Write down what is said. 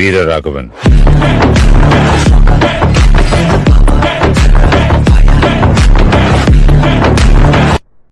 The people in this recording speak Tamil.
வீரராகவன்.